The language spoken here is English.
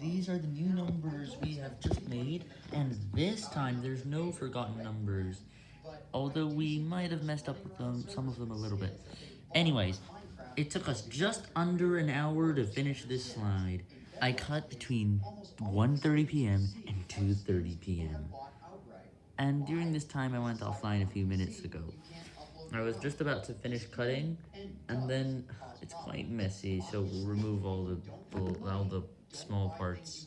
these are the new numbers we have just made, and this time there's no forgotten numbers, although we might have messed up with them, some of them a little bit. Anyways, it took us just under an hour to finish this slide. I cut between 1.30pm and 2.30pm. And during this time I went offline a few minutes ago. I was just about to finish cutting, and then it's quite messy, so we'll remove all the, all the small parts.